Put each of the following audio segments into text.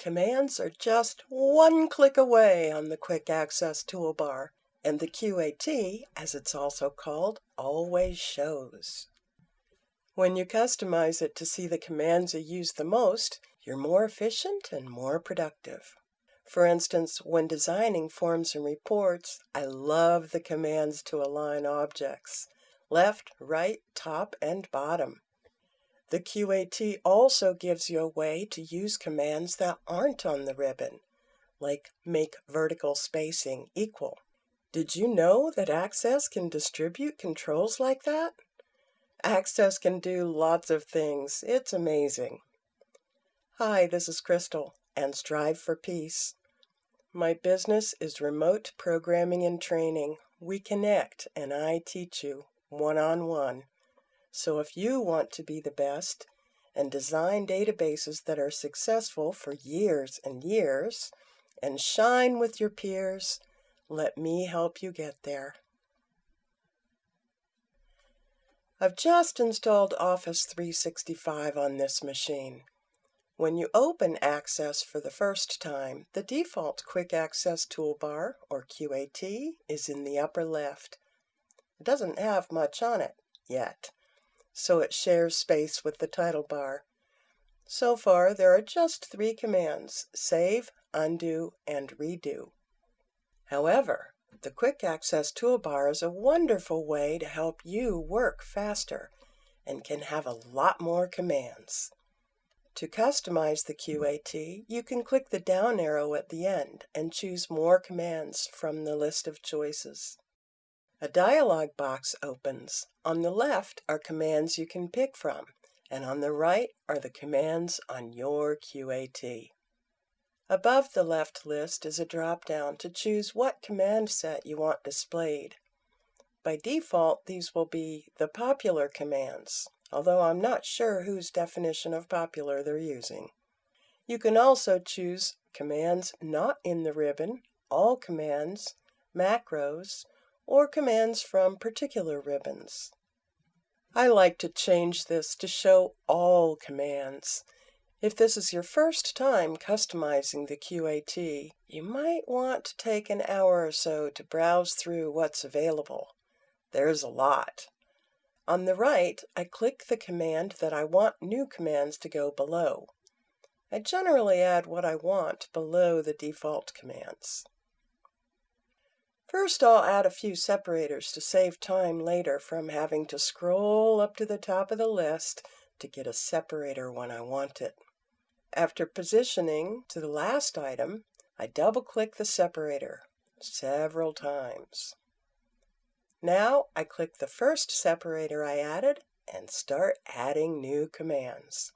Commands are just one click away on the Quick Access toolbar, and the QAT, as it's also called, always shows. When you customize it to see the commands you use the most, you're more efficient and more productive. For instance, when designing forms and reports, I love the commands to align objects left, right, top, and bottom. The QAT also gives you a way to use commands that aren't on the ribbon, like make vertical spacing equal. Did you know that Access can distribute controls like that? Access can do lots of things. It's amazing. Hi, this is Crystal, and Strive for Peace. My business is remote programming and training. We connect, and I teach you one on one. So if you want to be the best and design databases that are successful for years and years and shine with your peers, let me help you get there. I've just installed Office 365 on this machine. When you open Access for the first time, the default Quick Access toolbar, or QAT, is in the upper left. It doesn't have much on it yet so it shares space with the title bar. So far, there are just three commands, save, undo, and redo. However, the Quick Access toolbar is a wonderful way to help you work faster and can have a lot more commands. To customize the QAT, you can click the down arrow at the end and choose more commands from the list of choices. A dialog box opens. On the left are commands you can pick from, and on the right are the commands on your QAT. Above the left list is a drop-down to choose what command set you want displayed. By default, these will be the popular commands, although I'm not sure whose definition of popular they're using. You can also choose commands not in the ribbon, all commands, macros, or commands from particular ribbons. I like to change this to show all commands. If this is your first time customizing the QAT, you might want to take an hour or so to browse through what's available. There's a lot. On the right, I click the command that I want new commands to go below. I generally add what I want below the default commands. First I'll add a few separators to save time later from having to scroll up to the top of the list to get a separator when I want it. After positioning to the last item, I double-click the separator several times. Now I click the first separator I added and start adding new commands.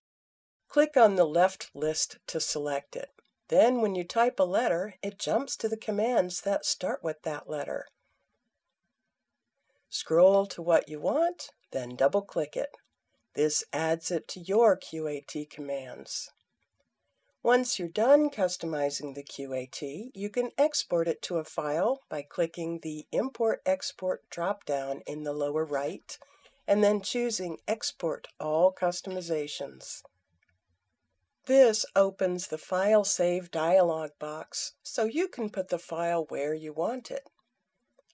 Click on the left list to select it. Then when you type a letter, it jumps to the commands that start with that letter. Scroll to what you want, then double-click it. This adds it to your QAT commands. Once you're done customizing the QAT, you can export it to a file by clicking the Import Export drop-down in the lower right, and then choosing Export All Customizations. This opens the File Save dialog box, so you can put the file where you want it.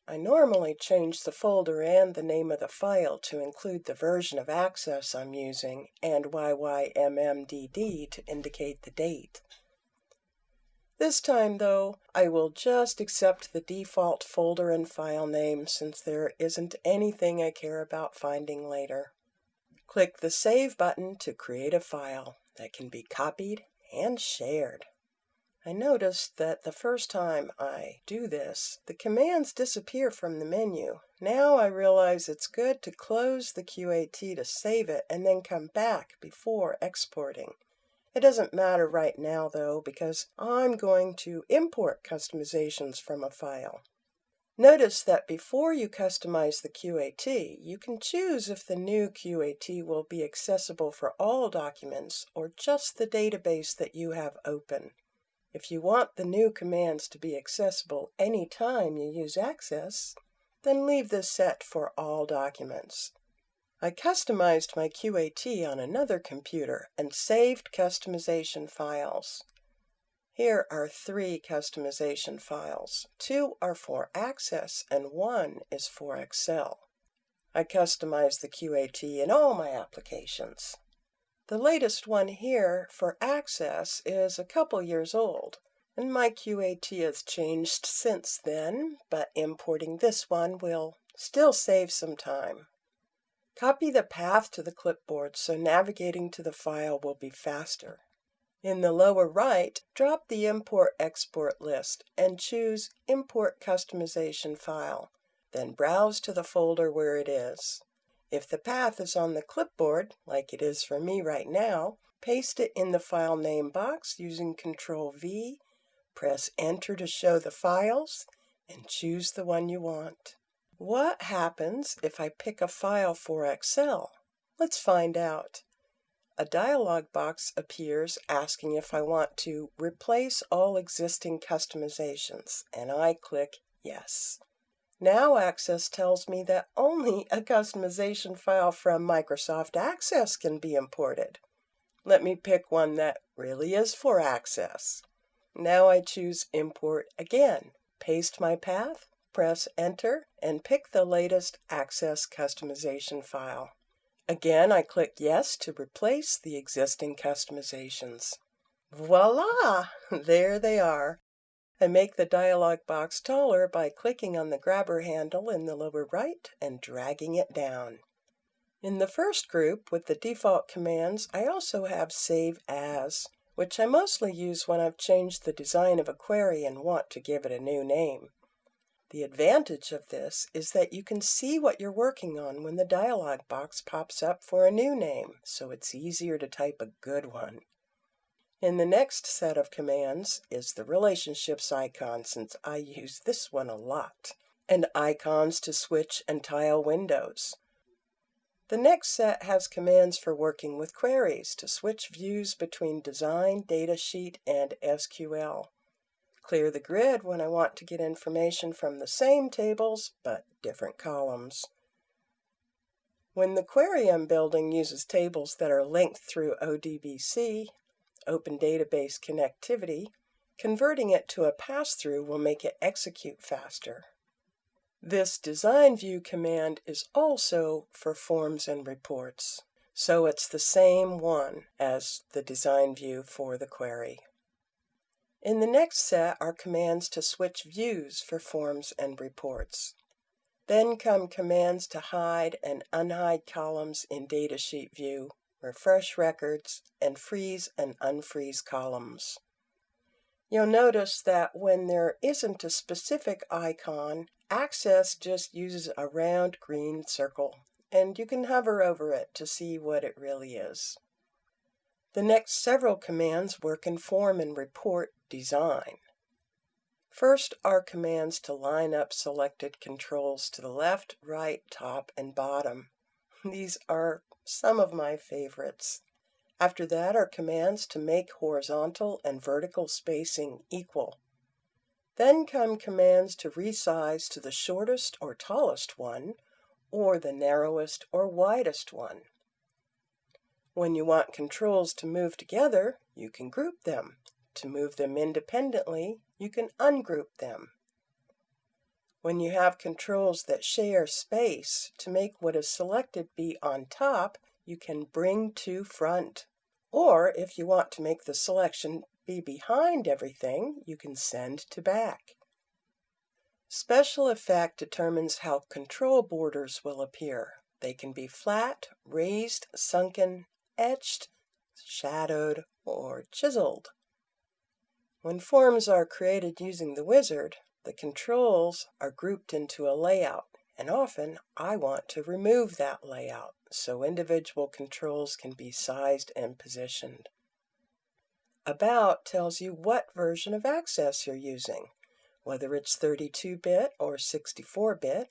I normally change the folder and the name of the file to include the version of Access I'm using and YYMMDD to indicate the date. This time, though, I will just accept the default folder and file name since there isn't anything I care about finding later. Click the Save button to create a file that can be copied and shared. I noticed that the first time I do this, the commands disappear from the menu. Now I realize it's good to close the QAT to save it and then come back before exporting. It doesn't matter right now though because I'm going to import customizations from a file. Notice that before you customize the QAT, you can choose if the new QAT will be accessible for all documents or just the database that you have open. If you want the new commands to be accessible anytime you use Access, then leave this set for all documents. I customized my QAT on another computer and saved customization files. Here are three customization files. Two are for Access and one is for Excel. I customize the QAT in all my applications. The latest one here for Access is a couple years old, and my QAT has changed since then, but importing this one will still save some time. Copy the path to the clipboard so navigating to the file will be faster. In the lower right, drop the Import-Export list and choose Import Customization File, then browse to the folder where it is. If the path is on the clipboard, like it is for me right now, paste it in the file name box using Ctrl V, press Enter to show the files, and choose the one you want. What happens if I pick a file for Excel? Let's find out. A dialog box appears asking if I want to replace all existing customizations, and I click Yes. Now Access tells me that only a customization file from Microsoft Access can be imported. Let me pick one that really is for Access. Now I choose Import again, paste my path, press Enter, and pick the latest Access customization file. Again, I click Yes to replace the existing customizations. Voila! There they are. I make the dialog box taller by clicking on the grabber handle in the lower right and dragging it down. In the first group, with the default commands, I also have Save As, which I mostly use when I've changed the design of a query and want to give it a new name. The advantage of this is that you can see what you're working on when the dialog box pops up for a new name, so it's easier to type a good one. In the next set of commands is the relationships icon since I use this one a lot, and icons to switch and tile windows. The next set has commands for working with queries to switch views between Design, Datasheet, and SQL. Clear the grid when I want to get information from the same tables but different columns. When the query I'm building uses tables that are linked through ODBC, Open Database Connectivity, converting it to a pass-through will make it execute faster. This design view command is also for forms and reports, so it's the same one as the design view for the query. In the next set are commands to switch views for forms and reports. Then come commands to hide and unhide columns in Datasheet view refresh records, and freeze and unfreeze columns. You'll notice that when there isn't a specific icon, Access just uses a round green circle, and you can hover over it to see what it really is. The next several commands work in form and report design. First are commands to line up selected controls to the left, right, top, and bottom. These are some of my favorites. After that are commands to make horizontal and vertical spacing equal. Then come commands to resize to the shortest or tallest one, or the narrowest or widest one. When you want controls to move together, you can group them. To move them independently, you can ungroup them. When you have controls that share space, to make what is selected be on top, you can bring to front. Or if you want to make the selection be behind everything, you can send to back. Special effect determines how control borders will appear. They can be flat, raised, sunken, etched, shadowed, or chiseled. When forms are created using the wizard, the controls are grouped into a layout, and often I want to remove that layout so individual controls can be sized and positioned. About tells you what version of Access you're using, whether it's 32-bit or 64-bit,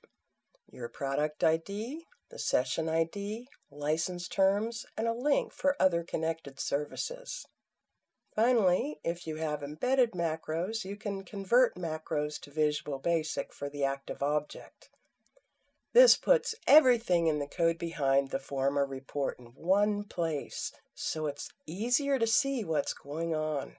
your product ID, the session ID, license terms, and a link for other connected services. Finally, if you have embedded macros, you can convert macros to Visual Basic for the active object. This puts everything in the code behind the form or report in one place, so it's easier to see what's going on.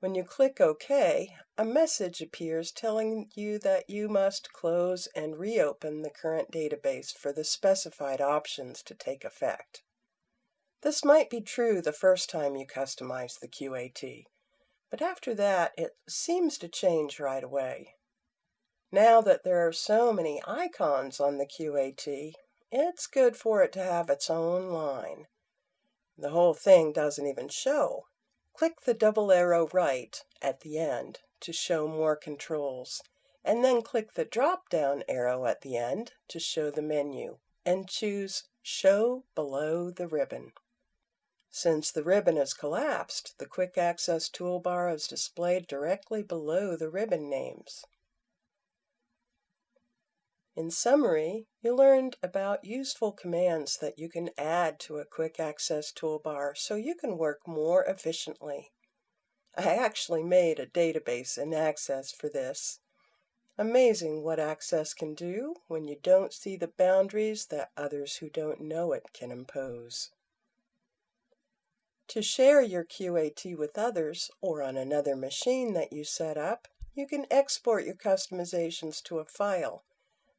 When you click OK, a message appears telling you that you must close and reopen the current database for the specified options to take effect. This might be true the first time you customize the QAT, but after that it seems to change right away. Now that there are so many icons on the QAT, it's good for it to have its own line. The whole thing doesn't even show. Click the double arrow right at the end to show more controls, and then click the drop-down arrow at the end to show the menu, and choose Show below the ribbon. Since the ribbon is collapsed, the Quick Access toolbar is displayed directly below the ribbon names. In summary, you learned about useful commands that you can add to a Quick Access toolbar so you can work more efficiently. I actually made a database in Access for this. Amazing what Access can do when you don't see the boundaries that others who don't know it can impose. To share your QAT with others or on another machine that you set up, you can export your customizations to a file.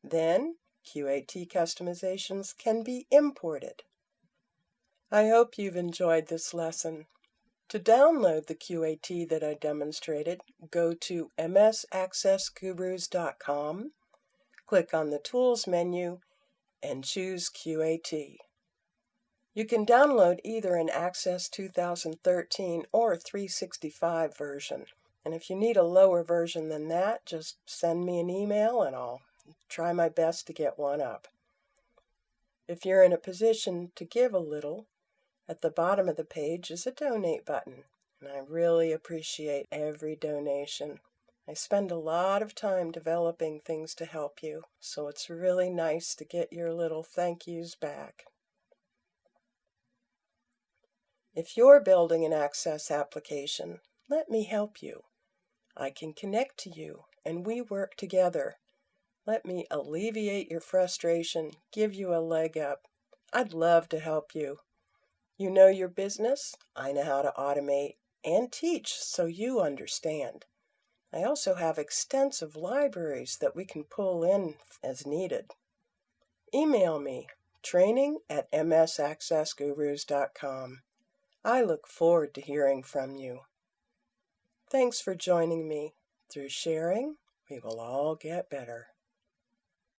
Then, QAT customizations can be imported. I hope you've enjoyed this lesson. To download the QAT that I demonstrated, go to msaccessgurus.com, click on the Tools menu, and choose QAT. You can download either an Access 2013 or 365 version. And if you need a lower version than that, just send me an email and I'll try my best to get one up. If you're in a position to give a little, at the bottom of the page is a donate button, and I really appreciate every donation. I spend a lot of time developing things to help you, so it's really nice to get your little thank yous back. If you're building an Access application, let me help you. I can connect to you, and we work together. Let me alleviate your frustration, give you a leg up. I'd love to help you. You know your business, I know how to automate and teach so you understand. I also have extensive libraries that we can pull in as needed. Email me, training at msaccessgurus.com. I look forward to hearing from you. Thanks for joining me. Through sharing, we will all get better.